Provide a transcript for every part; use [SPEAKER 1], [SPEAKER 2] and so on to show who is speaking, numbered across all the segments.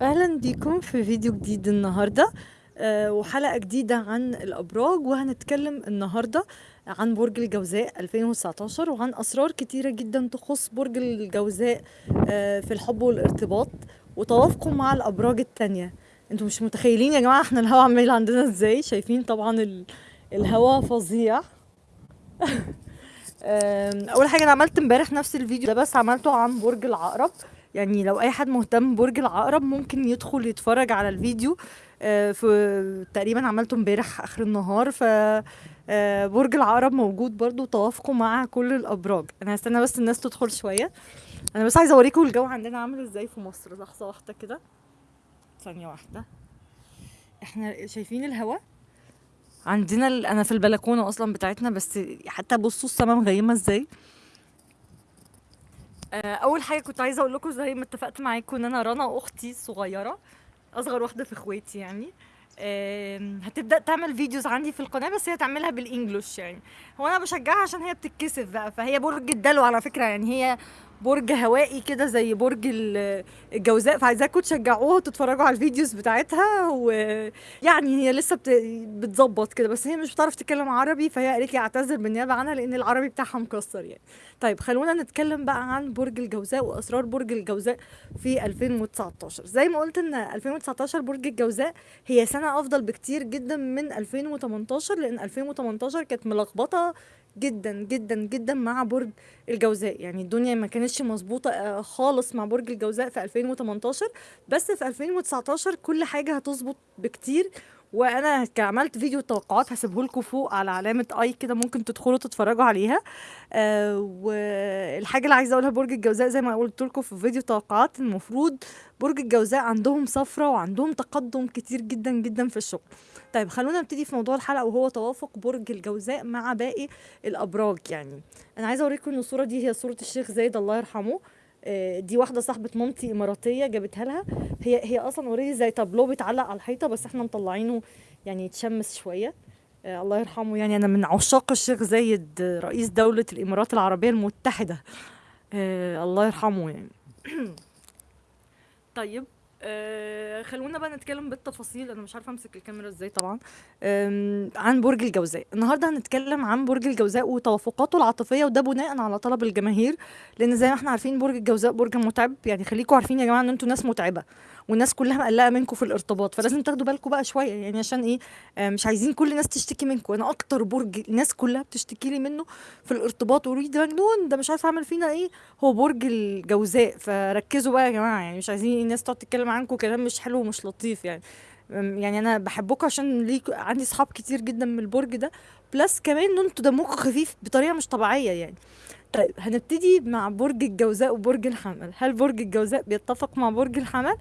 [SPEAKER 1] أهلا بيكم في فيديو جديد النهاردة آه، وحلقة جديدة عن الأبراج وهنتكلم النهاردة عن برج الجوزاء 2019 وعن أسرار كتيرة جدا تخص برج الجوزاء آه، في الحب والارتباط وتوافقه مع الأبراج التانية. أنتوا مش متخيلين يا جماعة إحنا الهوا عمال عندنا إزاي؟ شايفين طبعا ال- الهوا فظيع. أول حاجة أنا عملت امبارح نفس الفيديو ده بس عملته عن برج العقرب. يعني لو أي حد مهتم ببرج العقرب ممكن يدخل يتفرج على الفيديو آه، في تقريبا عملته امبارح آخر النهار ف آه، برج العقرب موجود برضو توافقه مع كل الأبراج. أنا هستنى بس الناس تدخل شوية. أنا بس عايزة أوريكم الجو عندنا عامل إزاي في مصر. لحظة واحدة كده. ثانية واحدة. إحنا شايفين الهواء عندنا ال... أنا في البلكونة أصلا بتاعتنا بس حتى بصوا السما مغيمة إزاي. أول حاجة كنت عايزة أقول لكم زي ما اتفقت معاكم إن أنا رنا أختي الصغيره أصغر واحدة في إخواتي يعني. هتبدأ تعمل videos عندي في القناة بس هي تعملها بال English يعني. هو أنا بشجعها عشان هي بتتكسف بقى فهي برج الدلو على فكرة يعني. هي برج هوائي كده زي برج ال- الجوزاء فعايزاكم تشجعوها وتتفرجوا على ال videos بتاعتها ويعني هي لسه بت- بتظبط كده بس هي مش بتعرف تتكلم عربي فهي قالت لي اعتذر بالنيابة عنها لأن العربي بتاعها مكسر يعني. طيب خلونا نتكلم بقى عن برج الجوزاء وأسرار برج الجوزاء في 2019 زي ما قلت إن 2019 برج الجوزاء هي سنة أفضل بكتير جدا من 2018 لأن 2018 كانت ملخبطة جدا جدا جدا مع برج الجوزاء. يعني الدنيا ما كانتش مظبوطة آه، خالص مع برج الجوزاء في 2018 بس في 2019 كل حاجة هتظبط بكتير. وأنا عملت فيديو توقعات هسيبه لكم فوق على علامة اي كده ممكن تدخلوا تتفرجوا عليها. آه والحاجة اللي عايزة اقولها برج الجوزاء زي ما قلت لكم في فيديو توقعات المفروض برج الجوزاء عندهم سفرة وعندهم تقدم كتير جدا جدا في الشغل. طيب خلونا نبتدي في موضوع الحلقة وهو توافق برج الجوزاء مع باقي الأبراج يعني. أنا عايزة أوريكم إن الصورة دي هي صورة الشيخ زايد الله يرحمه. دي واحدة صاحبة مامتي إماراتية جابتها لها. هي هي أصلا already زي تابلو بيتعلق على الحيطة بس إحنا مطلعينه يعني يتشمس شوية. آه، الله يرحمه. يعني أنا من عشاق الشيخ زايد آه، رئيس دولة الإمارات العربية المتحدة. آه، الله يرحمه يعني. طيب. آه خلونا بقى نتكلم بالتفاصيل. أنا مش عارفة أمسك الكاميرا إزاي طبعا. عن برج الجوزاء. النهارده هنتكلم عن برج الجوزاء وتوافقاته العاطفية وده بناء على طلب الجماهير لأن زي ما إحنا عارفين برج الجوزاء برج متعب. يعني خليكم عارفين يا جماعة إن أنتوا ناس متعبة. والناس كلها مقلقة منكم في الارتباط فلازم تاخدوا بالكم بقى شوية يعني عشان إيه؟ آه مش عايزين كل الناس تشتكي منكم. أنا أكتر برج الناس كلها بتشتكي لي منه في الارتباط لي ده مجنون ده مش عارف أعمل فينا إيه. هو برج الجوزاء فركزوا بقى يا جماعة يعني مش عايزين الناس تقعد تتكلم عنكم كلام مش حلو ومش لطيف يعني. يعني أنا بحبكم عشان ليك عندي صحاب كتير جدا من البرج ده. plus كمان إن أنتوا دمكم خفيف بطريقة مش طبيعية يعني. طيب هنبتدي مع برج الجوزاء وبرج الحمل. هل برج الجوزاء بيتفق مع برج الحمل؟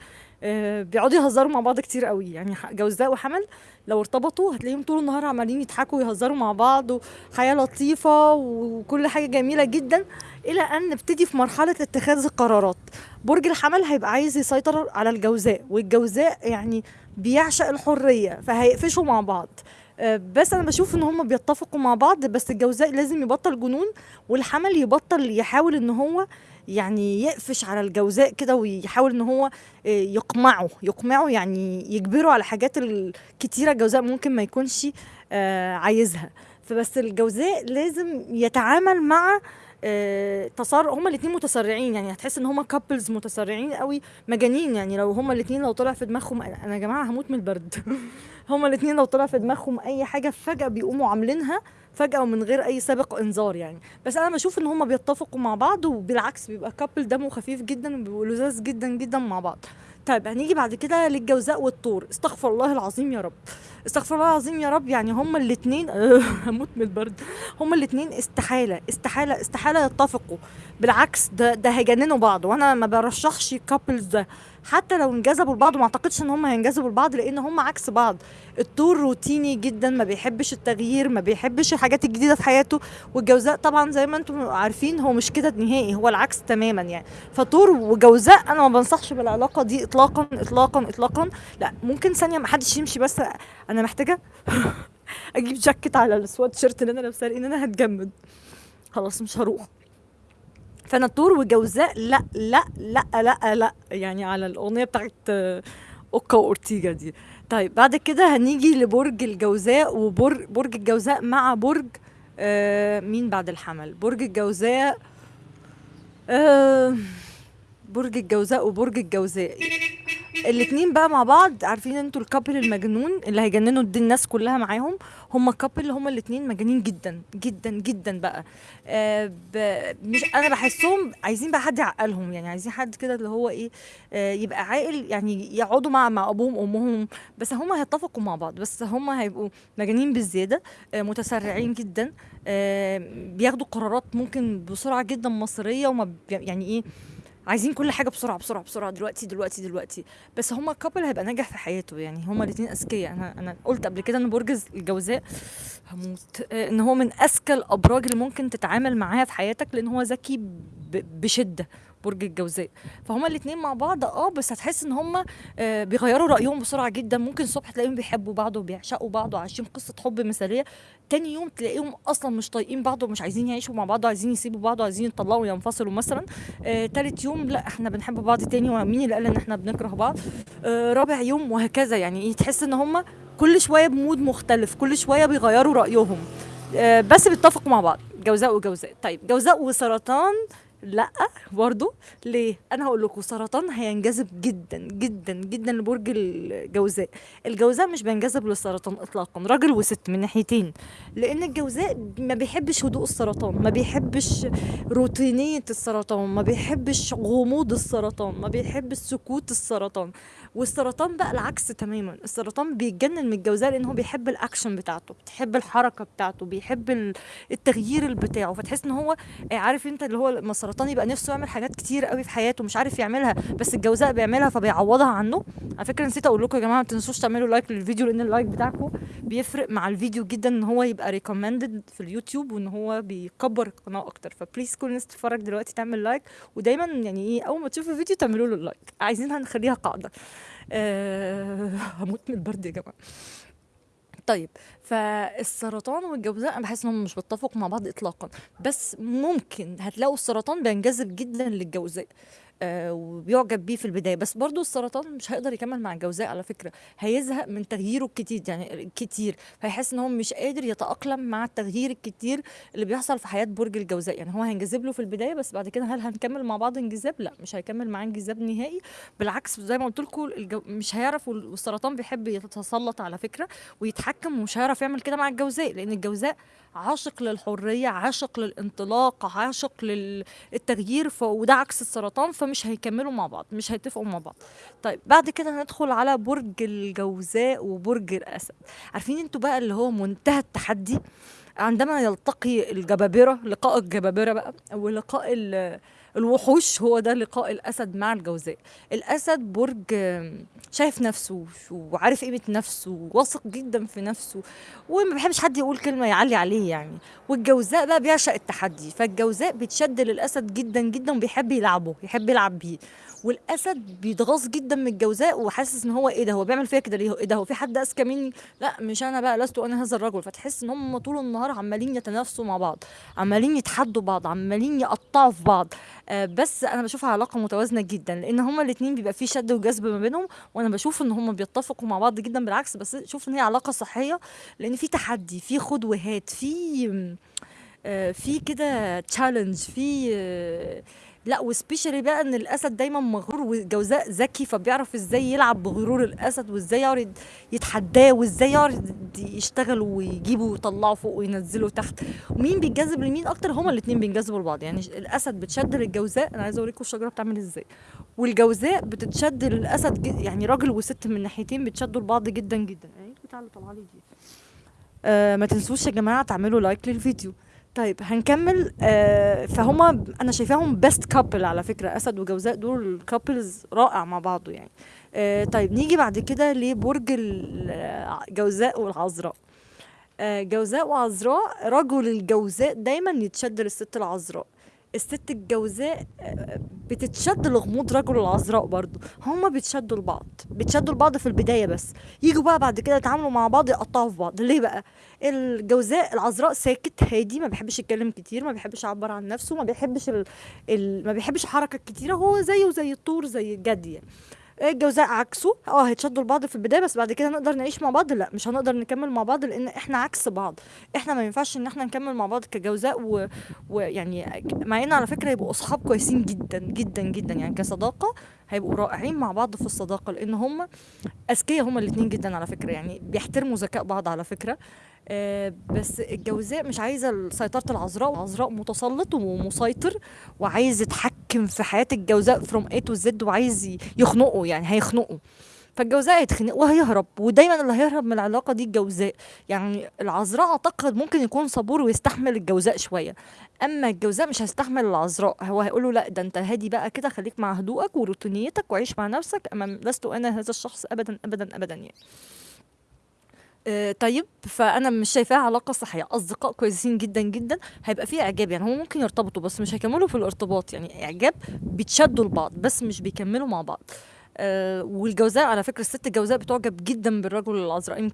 [SPEAKER 1] بيقعدوا يهزروا مع بعض كتير قوي. يعني جوزاء وحمل لو ارتبطوا هتلاقيهم طول النهار عمالين يضحكوا ويهزروا مع بعض وحياة لطيفة وكل حاجة جميلة جدا إلى أن نبتدي في مرحلة اتخاذ القرارات. برج الحمل هيبقى عايز يسيطر على الجوزاء والجوزاء يعني بيعشق الحرية فهيقفشوا مع بعض. آه، بس أنا بشوف إن هم بيتفقوا مع بعض بس الجوزاء لازم يبطل جنون والحمل يبطل يحاول إن هو يعني يقفش على الجوزاء كده ويحاول إن هو آه، يقمعه. يقمعه يعني يجبره على حاجات الكتيره الجوزاء ممكن ما يكونش آه، عايزها. فبس الجوزاء لازم يتعامل مع آه، تسارع هما الاتنين متسرعين. يعني هتحس إن هما كابلز متسرعين قوي مجانين. يعني لو هما الاتنين لو طلع في دماغهم أنا يا جماعة هموت من البرد. هما الاتنين لو طلع في دماغهم أي حاجة فجأة بيقوموا عاملينها فجأة ومن غير أي سابق إنذار يعني. بس أنا بشوف إن هما بيتفقوا مع بعض وبالعكس بيبقى couple دمه خفيف جدا وبيبقوا لذاذ جدا جدا مع بعض. طيب هنيجي بعد كده للجوزاء والثور. استغفر الله العظيم يا رب. استغفر الله العظيم يا رب يعني هما الاتنين هموت من البرد. هما الاتنين استحالة استحالة استحالة يتفقوا. بالعكس ده ده هيجننوا بعض. وأنا ما برشحش ال couples ده. حتى لو انجذبوا لبعض ما اعتقدش ان هم هينجذبوا لبعض لأن هم عكس بعض. الطور روتيني جدا ما بيحبش التغيير ما بيحبش الحاجات الجديدة في حياته. والجوزاء طبعا زي ما أنتم عارفين هو مش كده نهائي هو العكس تماما يعني. فطور وجوزاء أنا ما بنصحش بالعلاقة دي اطلاقا اطلاقا اطلاقا. لا ممكن ثانية ما حدش يمشي بس أنا محتاجة أجيب جاكيت على السوات شيرت اللي أنا لابساه لأن أنا هتجمد. خلاص مش هروح. الثور وجوزاء لا لا لا لا لا يعني على الأغنية بتاعت آه، أوكا وأورتيجا دي. طيب بعد كده هنيجي لبرج الجوزاء وبرج برج الجوزاء مع برج آه مين بعد الحمل؟ برج الجوزاء آه برج الجوزاء وبرج الجوزاء. الاتنين بقى مع بعض عارفين أنتوا ال couple المجنون اللي هيجننوا الناس كلها معاهم هما couple هما الاتنين مجانين جدا جدا جدا بقى آه. مش أنا بحسهم عايزين بقى حد يعقلهم يعني عايزين حد كده اللي هو إيه آه يبقى عاقل يعني يقعدوا مع مع أبوهم وأمهم بس هما هيتفقوا مع بعض بس هما هيبقوا مجانين بالزياده آه متسرعين جدا آه بياخدوا قرارات ممكن بسرعة جدا مصيرية وما يعني إيه عايزين كل حاجة بسرعة بسرعة بسرعة دلوقتي دلوقتي دلوقتي. بس هما كابل هيبقى ناجح في حياته يعني هما الاتنين أذكياء. أنا أنا قلت قبل كده إن برج الجوزاء هموت. آه، إن هو من أذكى الأبراج اللي ممكن تتعامل معاها في حياتك لأن هو ذكي بشدة. برج الجوزاء. فهما الاتنين مع بعض آه بس هتحس إن هما آه، بيغيروا رأيهم بسرعة جدا. ممكن الصبح تلاقيهم بيحبوا بعض وبيعشقوا بعض وعايشين قصة حب مثالية. تاني يوم تلاقيهم أصلا مش طايقين بعض ومش عايزين يعيشوا مع بعض وعايزين يسيبوا بعض وعايزين يطلقوا وينفصلوا مثلا. آه، تالت يوم لا إحنا بنحب بعض تاني ومين اللي قال إن إحنا بنكره بعض؟ آه، رابع يوم وهكذا يعني. تحس إن هم كل شوية بمود مختلف كل شوية بيغيروا رأيهم. آه، بس بيتفقوا مع بعض جوزاء وجوزاء. طيب جوزاء وسرطان لأ برضو. ليه؟ أنا هقول لكم سرطان هينجذب جدا جدا جدا لبرج الجوزاء. الجوزاء مش بينجذب للسرطان اطلاقا راجل وست من ناحيتين. لأن الجوزاء ما بيحبش هدوء السرطان ما بيحبش روتينية السرطان ما بيحبش غموض السرطان ما بيحبش سكوت السرطان. والسرطان بقى العكس تماما. السرطان بيتجنن من الجوزاء لأن هو بيحب الأكشن بتاعته بيحب الحركة بتاعته بيحب ال- التغيير بتاعه. فتحس إن هو عارف أنت اللي هو السرطان يبقى نفسه يعمل حاجات كتير قوي في حياته مش عارف يعملها بس الجوزاء بيعملها فبيعوضها عنه. على فكرة نسيت أقول لكم يا جماعة ما تنسوش تعملوا like للفيديو لأن ال like بتاعكم بيفرق مع الفيديو جدا إن هو يبقى recommended في اليوتيوب وإن هو بيكبر القناة أكتر. ف please كل الناس تتفرج دلوقتي تعمل like ودايما يعني إيه أول ما تشوفوا الفيديو تعملوا له ال like عايزينها نخليها قاعدة. أه هموت من البرد يا جماعة. طيب فالسرطان والجوزاء أنا بحس إنهم مش بيتفقوا مع بعض اطلاقا بس ممكن هتلاقوا السرطان بينجذب جدا للجوزاء. آه وبيعجب بيه في البداية. بس برضو السرطان مش هيقدر يكمل مع الجوزاء على فكرة. هيزهق من تغييره الكتير يعني الكتير فيحس إن هو مش قادر يتأقلم مع التغيير الكتير اللي بيحصل في حياة برج الجوزاء. يعني هو هينجذب له في البداية بس بعد كده هل هنكمل مع بعض انجذاب؟ لا مش هيكمل معاه انجذاب نهائي. بالعكس زي ما قلت لكم الجو... مش هيعرف وال- والسرطان بيحب يتسلط على فكرة ويتحكم ومش هيعرف يعمل كده مع الجوزاء. لأن الجوزاء عاشق للحرية عاشق للانطلاق عاشق للتغيير ف... وده عكس السرطان. فمش هيكملوا مع بعض مش هيتفقوا مع بعض. طيب بعد كده هندخل على برج الجوزاء وبرج الأسد. عارفين أنتوا بقى اللي هو منتهى التحدي؟ عندما يلتقي الجبابرة لقاء الجبابرة بقى ولقاء الوحوش هو ده لقاء الأسد مع الجوزاء. الأسد برج شايف نفسه وعارف قيمة نفسه واثق جدا في نفسه وما بيحبش حد يقول كلمة يعلي عليه يعني. والجوزاء بقى بيعشق التحدي فالجوزاء بيتشد للأسد جدا جدا وبيحب يلعبه يحب يلعب بيه. والأسد بيتغاظ جدا من الجوزاء وحاسس إن هو إيه ده هو بيعمل فيا كده ليه؟ إيه ده هو في حد أذكى مني؟ لا مش أنا بقى لست أنا هذا الرجل. فتحس إن هم طول النهار عمالين يتنافسوا مع بعض عمالين يتحدوا بعض عمالين يقطعوا في بعض. آه بس أنا بشوفها علاقة متوازنة جدا لأن هما الاثنين بيبقى في شد وجذب ما بينهم وأنا بشوف إن هما بيتفقوا مع بعض جدا بالعكس بس شوف إن هي علاقة صحية لأن في تحدي في خد وهات في آه، في كده تشالنج في آه، لا وسبيشالي بقى إن الأسد دايما مغرور والجوزاء ذكي فبيعرف إزاي يلعب بغرور الأسد وإزاي يقعد يتحداه وإزاي يقعد يشتغل ويجيبه ويطلعه فوق وينزله تحت. ومين بيتجذب لمين أكتر؟ هما الاثنين بينجذبوا لبعض. يعني الأسد بتشد للجوزاء أنا عايزة أوريكم الشجرة بتعمل إزاي. والجوزاء بتتشد للأسد يعني راجل وست من ناحيتين بيتشدوا لبعض جدا جدا. إيه بتاع اللي طالعه لي دي. آه ما تنسوش يا جماعة تعملوا like للفيديو. طيب هنكمل آه فهما أنا شايفاهم best couple على فكرة أسد وجوزاء دول couples رائع مع بعضه يعني. آه طيب نيجي بعد كده لبرج الجوزاء والعذراء. آه جوزاء وعذراء رجل الجوزاء دايما يتشد للست العذراء. الست الجوزاء آه، بتتشد لغموض رجل العذراء برضو هما بيتشدوا لبعض بيتشدوا لبعض في البداية بس. يجوا بقى بعد كده يتعاملوا مع بعض يقطعوا في بعض. ليه بقى؟ الجوزاء العذراء ساكت هادي ما بيحبش يتكلم كتير ما بيحبش يعبر عن نفسه ما بيحبش ال... ال... ما بيحبش الحركة الكتيرة هو زيه زي الطور زي الجدي يعني. الجوزاء عكسه. آه هيتشدوا لبعض في البداية بس بعد كده نقدر نعيش مع بعض؟ لا مش هنقدر نكمل مع بعض لأن إحنا عكس بعض. إحنا ما ينفعش إن إحنا نكمل مع بعض كجوزاء. ويعني مع إن على فكرة يبقوا أصحاب كويسين جدا جدا جدا. يعني كصداقة هيبقوا رائعين مع بعض في الصداقة لأن هم أذكياء هما الاتنين جدا على فكرة. يعني بيحترموا ذكاء بعض على فكرة. آه بس الجوزاء مش عايزة سيطرة العذراء. العذراء متسلط ومسيطر وعايز يتحكم في حياة الجوزاء from A to Z وعايز يخنقه يعني هيخنقه. فالجوزاء هيتخنق وهيهرب ودايما اللي هيهرب من العلاقة دي الجوزاء. يعني العذراء أعتقد ممكن يكون صبور ويستحمل الجوزاء شوية. أما الجوزاء مش هيستحمل العذراء. هو هيقول له لا ده أنت هادي بقى كده خليك مع هدوءك وروتينيتك وعيش مع نفسك اما لست أنا هذا الشخص ابدا ابدا ابدا يعني. آه، طيب فأنا مش شايفاها علاقة صحية. أصدقاء كويسين جدا جدا هيبقى فيه إعجاب يعني. هم ممكن يرتبطوا بس مش هيكملوا في الارتباط يعني. إعجاب بيتشدوا لبعض بس مش بيكملوا مع بعض. آه والجوزاء على فكرة الست الجوزاء بتعجب جدا بالرجل العذراء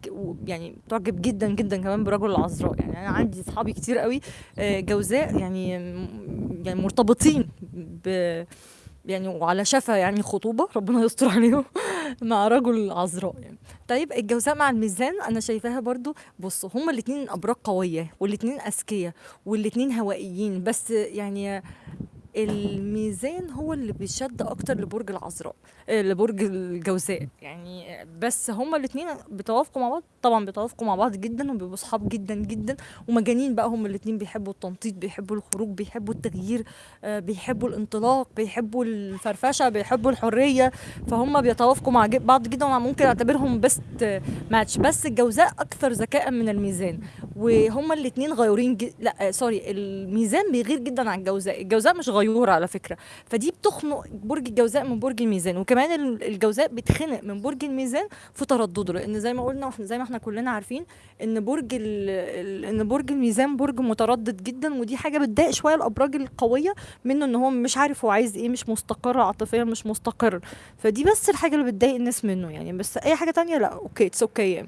[SPEAKER 1] يعني بتعجب جدا جدا كمان بالرجل العذراء يعني. أنا عندي اصحابي كتير قوي آه جوزاء يعني يعني مرتبطين ب يعني وعلى شفا يعني خطوبة ربنا يستر عليهم. مع رجل عذراء يعني. طيب الجوزاء مع الميزان أنا شايفاها برضو بصوا هما الاتنين أبراج قوية والاتنين أذكياء والاتنين هوائيين بس يعني الميزان هو اللي بيشد أكتر لبرج العذراء آه، لبرج الجوزاء. يعني آه، بس هما الاتنين بيتوافقوا مع بعض طبعا بيتوافقوا مع بعض جدا وبيبقوا صحاب جدا جدا. ومجانين بقى هما الاتنين بيحبوا التنطيط بيحبوا الخروج بيحبوا التغيير آه، بيحبوا الانطلاق بيحبوا الفرفشة بيحبوا الحرية. فهم بيتوافقوا مع بعض جدا وممكن أعتبرهم best match بس الجوزاء أكثر ذكاء من الميزان. وهما الاتنين غيورين. لا آه، sorry الميزان بيغير جدا عن الجوزاء. الجوزاء مش غيور. على فكرة. فدي بتخنق برج الجوزاء من برج الميزان وكمان ال- الجوزاء بيتخنق من برج الميزان في تردده لأن زي ما قلنا زي ما إحنا كلنا عارفين إن برج إن برج الميزان برج متردد جدا ودي حاجة بتضايق شوية الأبراج القوية منه إن هو مش عارف هو عايز إيه مش مستقر عاطفيا مش مستقر. فدي بس الحاجة اللي بتضايق الناس منه يعني. بس أي حاجة تانية لأ okay it's okay يعني.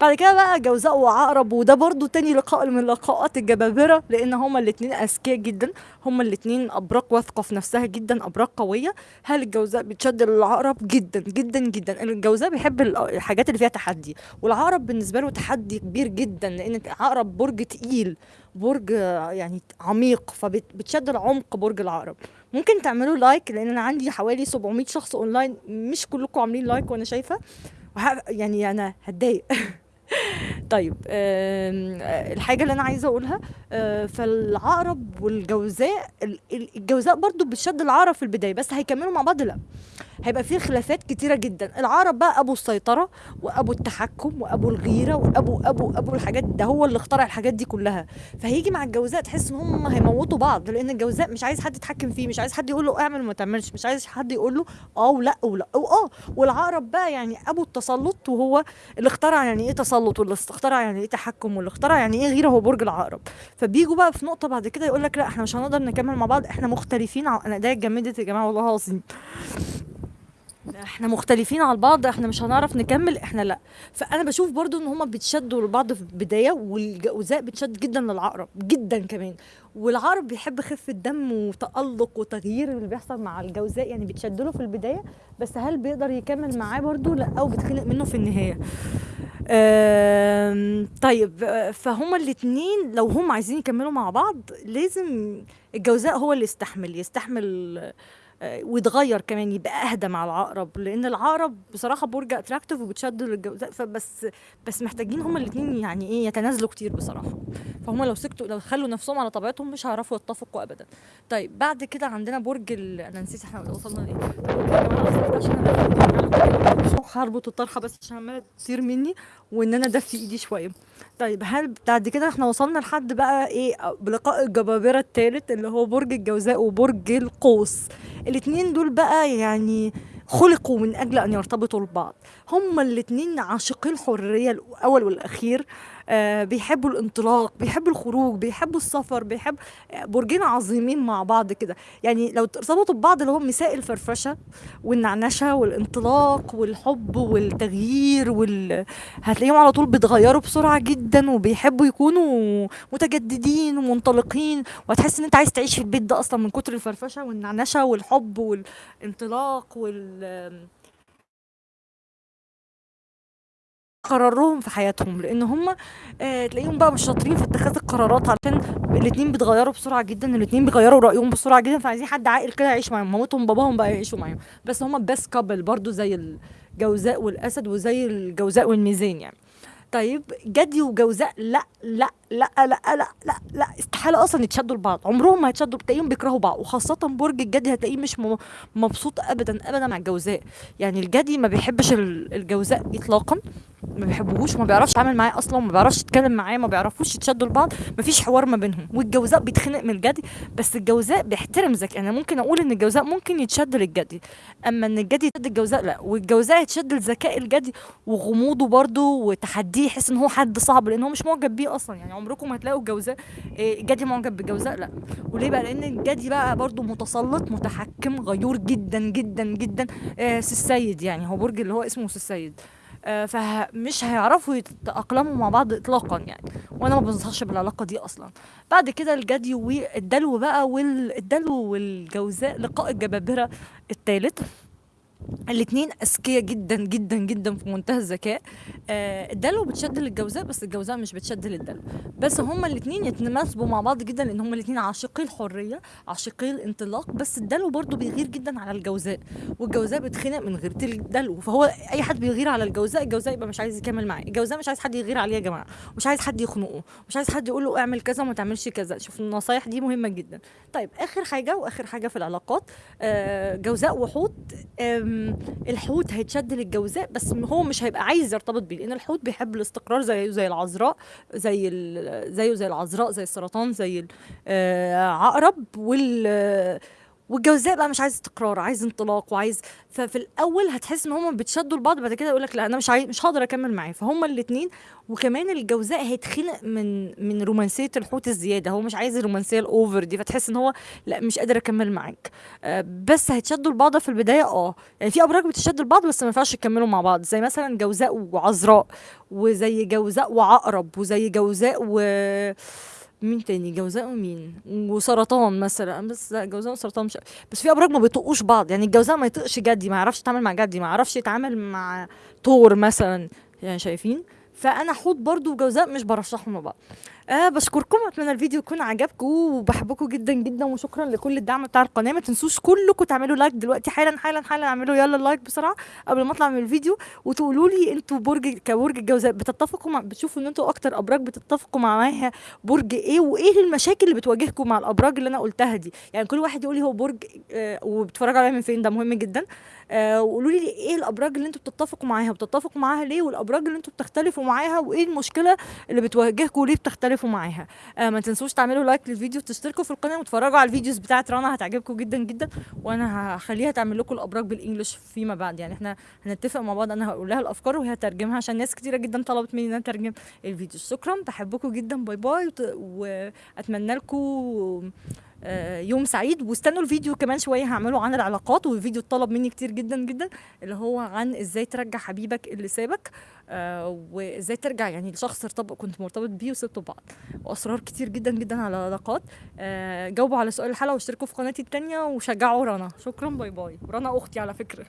[SPEAKER 1] بعد كده بقى جوزاء وعقرب وده برضو تاني لقاء من لقاءات الجبابرة لأن هما الاتنين أذكياء جدا هما الاتنين أبراج واثقة في نفسها جدا أبراج قوية. هل الجوزاء بتشد للعقرب جدا جدا جدا. الجوزاء بيحب ال- الحاجات اللي فيها تحدي والعقرب بالنسبة له تحدي كبير جدا لأن العقرب برج تقيل برج يعني عميق فبتشد العمق برج العقرب. ممكن تعملوا like لأن أنا عندي حوالي 700 شخص اونلاين مش كلكم عاملين like وأنا شايفة. وه- يعني أنا هتضايق. طيب آم، الحاجة اللي أنا عايزة أقولها آه، فالعقرب والجوزاء ال- ال- الجوزاء برضو بتشد العقرب في البداية بس هيكملوا مع بعض لأ. هيبقى فيه خلافات كتيرة جدا. العقرب بقى أبو السيطرة وأبو التحكم وأبو الغيرة وأبو أبو أبو الحاجات ده هو اللي اخترع الحاجات دي كلها. فهيجي مع الجوزاء تحس إن هم هيموتوا بعض لأن الجوزاء مش عايز حد يتحكم فيه مش عايز حد يقول له اعمل وما تعملش مش عايز حد يقول له آه ولا ولا واه والعقرب بقى يعني أبو التسلط وهو اللي اخترع يعني إيه تسلط واللي اخترع يعني إيه تحكم واللي اخترع يعني إيه غيرة هو برج العقرب فبيجوا بقى في نقطة بعد كده يقول لك لا إحنا مش هنقدر نكمل مع بعض إحنا مختلفين. أنا ايديا اتجمدت يا جماعة والله العظيم. إحنا مختلفين على بعض إحنا مش هنعرف نكمل إحنا لا. فأنا بشوف برضو إن هما بيتشدوا لبعض في البداية والجوزاء بتشد جدا للعقرب جدا كمان. والعقرب بيحب خفة دم وتألق وتغيير اللي بيحصل مع الجوزاء يعني بتشد له في البداية. بس هل بيقدر يكمل معاه برضو؟ لا أو بتخنق منه في النهاية. طيب فهما الاتنين لو هم عايزين يكملوا مع بعض لازم الجوزاء هو اللي يستحمل يستحمل ويتغير كمان يبقى أهدى مع العقرب. لأن العقرب بصراحة برج اتراكتيف وبتشد للجوزاء فبس بس محتاجين هما الاثنين يعني إيه يتنازلوا كتير بصراحة. فهم لو سكتوا لو خلوا نفسهم على طبيعتهم مش هيعرفوا يتفقوا ابدا. طيب بعد كده عندنا برج ال... أنا نسيت إحنا وصلنا لايه أنا هربط الطرحة بس عشان عمالة تطير مني وإن أنا دفي إيدي شوية. طيب هل بعد كده إحنا وصلنا لحد بقى إيه بلقاء الجبابرة الثالث اللي هو برج الجوزاء وبرج القوس. الاتنين دول بقى يعني خلقوا من أجل أن يرتبطوا ببعض هما الاتنين عاشقي الحرية الأول والأخير. بيحبوا الانطلاق بيحبوا الخروج بيحبوا السفر بيحب آه، برجين عظيمين مع بعض كده. يعني لو ارتبطوا ببعض اللي هو مساء الفرفشة والنعنشة والانطلاق والحب والتغيير وال... هتلاقيهم على طول بيتغيروا بسرعة جدا وبيحبوا يكونوا متجددين ومنطلقين. وهتحس إن أنت عايز تعيش في البيت ده أصلا من كتر الفرفشة والنعنشة والحب والانطلاق وال قرارهم في حياتهم لأن هم آه تلاقيهم بقى مش شاطرين في اتخاذ القرارات عشان الاتنين بيتغيروا بسرعة جدا الاتنين بيغيروا رأيهم بسرعة جدا فعايزين حد عاقل كده يعيش معاهم. مامتهم باباهم بقى يعيشوا معاهم. بس هم بس كابل برضو زي الجوزاء والأسد وزي الجوزاء والميزان يعني. طيب جدي وجوزاء لا لا لا لا لا لا لا استحالة أصلا يتشدوا لبعض. عمرهم ما هيتشدوا تلاقيهم بيكرهوا بعض. وخاصة برج الجدي هتلاقيه مش مبسوط ابدا ابدا مع الجوزاء. يعني الجدي ما بيحبش ال- الجوزاء اطلاقا ما بيحبوهوش وما بيعرفش يتعامل معاه أصلا ما بيعرفش يتكلم معاه ما بيعرفوش يتشدوا لبعض. ما فيش حوار ما بينهم. والجوزاء بيتخنق من الجدي بس الجوزاء بيحترم ذكاء أنا ممكن أقول إن الجوزاء ممكن يتشد للجدي أما إن الجدي يتشد الجوزاء لا. والجوزاء يتشد لذكاء الجدي وغموضه برضه وتحديه يحس إن هو حد صعب لأن هو مش معجب بيه أصلا. يعني عمركم هتلاقوا الجوزاء إيه، الجدي معجب بالجوزاء لا. وليه بقى؟ لأن الجدي بقى برضه متسلط متحكم غيور جدا جدا جدا آه سي السيد يعني هو برج اللي هو اسمه سي السيد. آه، فمش هيعرفوا يتأقلموا مع بعض إطلاقا يعني. وأنا ما بنصحش بالعلاقة دي أصلا. بعد كده الجدي والدلو بقى والدلو والجوزاء لقاء الجبابرة الثالث الاتنين أذكياء جدا جدا جدا في منتهى الذكاء. آه الدلو بتشد للجوزاء بس الجوزاء مش بتشد للدلو. بس هما الاتنين يتناسبوا مع بعض جدا لأن هما الاتنين عاشقي الحريه عاشقي الانطلاق بس الدلو برضو بيغير جدا على الجوزاء والجوزاء بتخنق من غيرة الدلو. فهو أي حد بيغير على الجوزاء الجوزاء يبقى مش عايز يكمل معاه. الجوزاء مش عايز حد يغير عليه يا جماعة. مش عايز حد يخنقه. مش عايز حد يقول له اعمل كذا وما تعملش كذا. شوف النصايح دي مهمة جدا. طيب آخر حاجة وآخر حاجة في العلاقات. آه جوزاء وحوت آم، الحوت هيتشد للجوزاء بس هو مش هيبقى عايز يرتبط بيه لأن الحوت بيحب الاستقرار زيه زي العذراء زي زيه زي العذراء زي السرطان زي العقرب وال والجوزاء بقى مش عايز استقرار عايز انطلاق وعايز ففي الأول هتحس إن هما بيتشدوا لبعض بعد كده يقول لك لا أنا مش عايز مش هقدر أكمل معاه. فهما الاثنين وكمان الجوزاء هيتخنق من من رومانسية الحوت الزيادة. هو مش عايز الرومانسية الاوفر دي فتحس إن هو لا مش قادر أكمل معاك. آه، بس هيتشدوا لبعض في البداية آه. يعني في أبراج بتشد لبعض بس ما ينفعش يكملوا مع بعض. زي مثلا جوزاء وعذراء وزي جوزاء وعقرب وزي جوزاء و مين تاني؟ جوزاء ومين؟ وسرطان مثلا. بس لا جوزاء وسرطان مش بس في أبراج ما بيطقوش بعض. يعني الجوزاء ما يطقش جدي ما يعرفش يتعامل مع جدي ما يعرفش يتعامل مع ثور مثلا. يعني شايفين؟ فأنا حوت برضو وجوزاء مش برشحهم مع بعض آه بشكركم. أتمنى الفيديو يكون عجبكم وبحبكم جدا جدا وشكرا لكل الدعم بتاع القناة. ما تنسوش كلكم تعملوا like دلوقتي حالا حالا حالا. اعملوا يلا ال like بسرعة قبل ما أطلع من الفيديو. وتقولوا لي أنتوا برج كبرج الجوزاء بتتفقوا مع بتشوفوا إن أنتوا أكتر أبراج بتتفقوا معاها برج إيه؟ وإيه المشاكل اللي بتواجهكم مع الأبراج اللي أنا قلتها دي؟ يعني كل واحد يقول لي هو برج آه وبتتفرجوا عليها من فين؟ ده مهم جدا. وقولوا لي إيه الأبراج اللي أنتوا بتتفقوا معاها؟ بتتفقوا معاها ليه؟ والأبراج اللي أنتوا بتختلفوا معاها؟ وإيه المشكلة اللي بتواجهكم وليه بتختلفوا معاها؟ آه ما تنسوش تعملوا like للفيديو وتشتركوا في القناة وتتفرجوا على ال videos بتاعت رنا هتعجبكم جدا جدا. وأنا هخليها تعمل لكم الأبراج بال English فيما بعد. يعني إحنا هنتفق مع بعض أنا هقول لها الأفكار وهي هترجمها عشان ناس كتيرة جدا طلبت مني ان أنا اترجم الفيديو. شكرا بحبكم جدا. bye bye وأتمنى لكم آه، يوم سعيد. واستنوا الفيديو كمان شوية هعمله عن العلاقات والفيديو اتطلب مني كتير جدا جدا اللي هو عن إزاي ترجع حبيبك اللي سابك آه وإزاي ترجع يعني لشخص ارتبط كنت مرتبط بيه وسبته بعض. وأسرار كتير جدا جدا على العلاقات. آه جاوبوا على سؤال الحلقة واشتركوا في قناتي التانية وشجعوا رنا. شكرا باي باي. رنا أختي على فكرة.